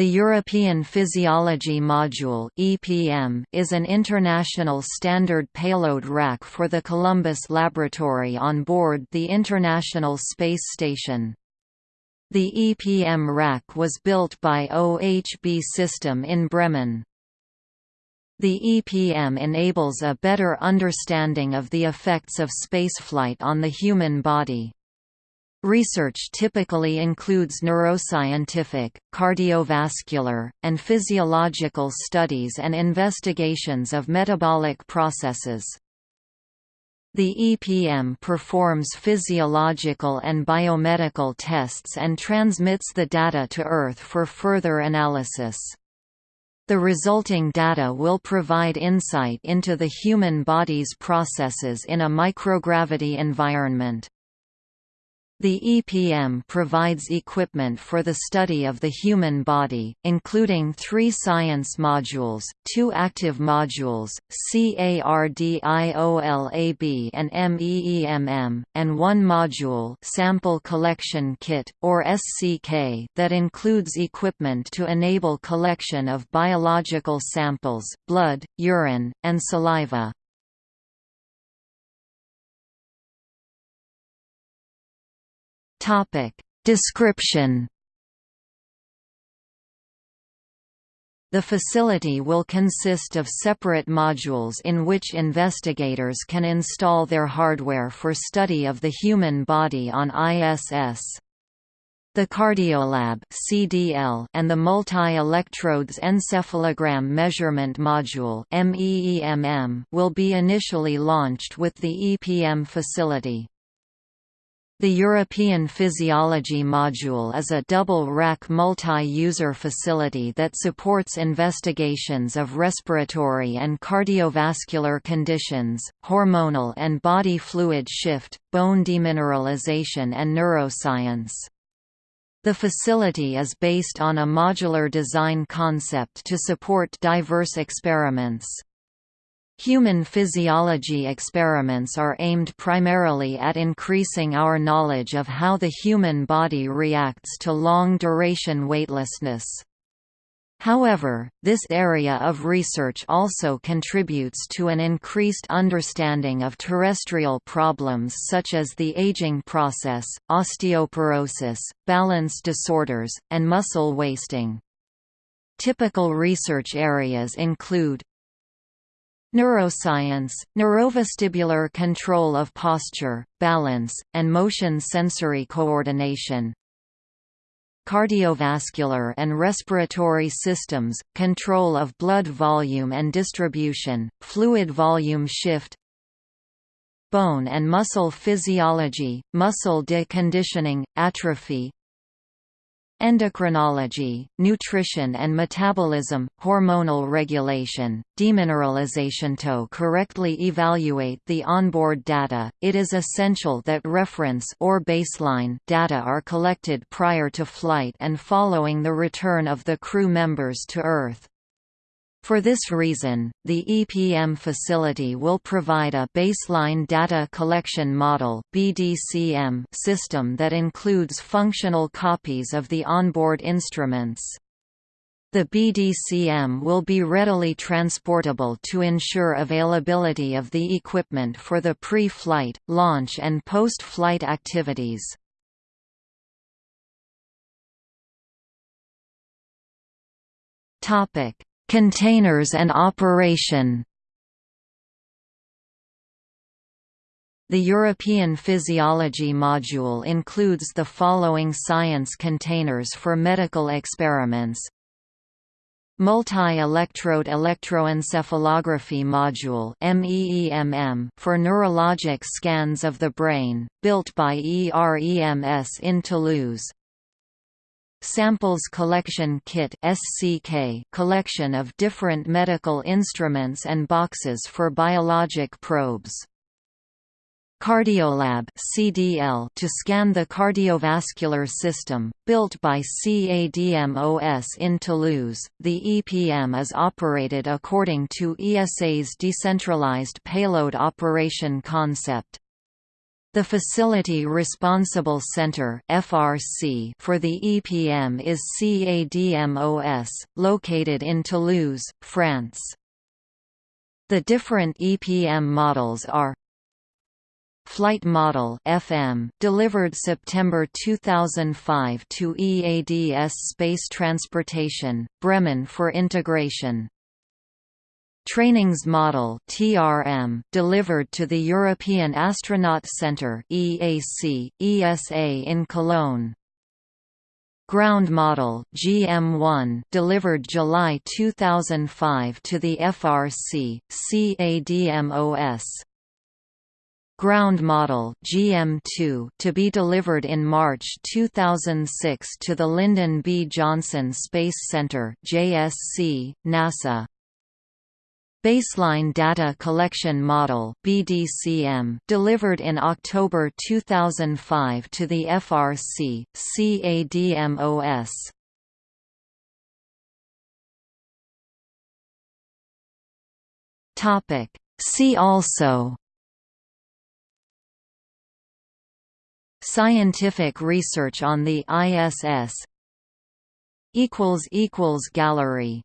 The European Physiology Module (EPM) is an international standard payload rack for the Columbus Laboratory on board the International Space Station. The EPM rack was built by OHB System in Bremen. The EPM enables a better understanding of the effects of spaceflight on the human body. Research typically includes neuroscientific, cardiovascular, and physiological studies and investigations of metabolic processes. The EPM performs physiological and biomedical tests and transmits the data to Earth for further analysis. The resulting data will provide insight into the human body's processes in a microgravity environment. The EPM provides equipment for the study of the human body, including three science modules, two active modules, CARDIOLAB and MEEMM, and one module Sample Collection Kit, or SCK that includes equipment to enable collection of biological samples, blood, urine, and saliva. Topic. Description The facility will consist of separate modules in which investigators can install their hardware for study of the human body on ISS. The Cardiolab (CDL) and the Multi-Electrodes Encephalogram Measurement Module (MEEMM) will be initially launched with the EPM facility. The European Physiology Module is a double-rack multi-user facility that supports investigations of respiratory and cardiovascular conditions, hormonal and body fluid shift, bone demineralization and neuroscience. The facility is based on a modular design concept to support diverse experiments. Human physiology experiments are aimed primarily at increasing our knowledge of how the human body reacts to long-duration weightlessness. However, this area of research also contributes to an increased understanding of terrestrial problems such as the aging process, osteoporosis, balance disorders, and muscle wasting. Typical research areas include Neuroscience, neurovestibular control of posture, balance, and motion sensory coordination. Cardiovascular and respiratory systems, control of blood volume and distribution, fluid volume shift. Bone and muscle physiology, muscle deconditioning, atrophy, endocrinology, nutrition and metabolism, hormonal regulation, demineralization. To correctly evaluate the onboard data, it is essential that reference or baseline data are collected prior to flight and following the return of the crew members to Earth. For this reason, the EPM facility will provide a baseline data collection model (BDCM) system that includes functional copies of the onboard instruments. The BDCM will be readily transportable to ensure availability of the equipment for the pre-flight, launch and post-flight activities. Topic: Containers and operation. The European Physiology module includes the following science containers for medical experiments. Multi-electrode electroencephalography module for neurologic scans of the brain, built by EREMS in Toulouse Samples Collection Kit SCK collection of different medical instruments and boxes for biologic probes. Cardiolab CDL to scan the cardiovascular system, built by CADMOS in Toulouse. The EPM is operated according to ESA's decentralized payload operation concept. The Facility Responsible Center (FRC) for the EPM is CADMOS, located in Toulouse, France. The different EPM models are Flight Model FM delivered September 2005 to EADS Space Transportation, Bremen for integration. Trainings Model (TRM) delivered to the European Astronaut Centre (EAC) ESA in Cologne. Ground Model GM1 delivered July 2005 to the FRC CADMOS. Ground Model GM2 to be delivered in March 2006 to the Lyndon B. Johnson Space Center JSC, NASA. Baseline Data Collection Model BDCM delivered in October 2005 to the FRC CADMOS Topic. See also. Scientific research on the ISS gallery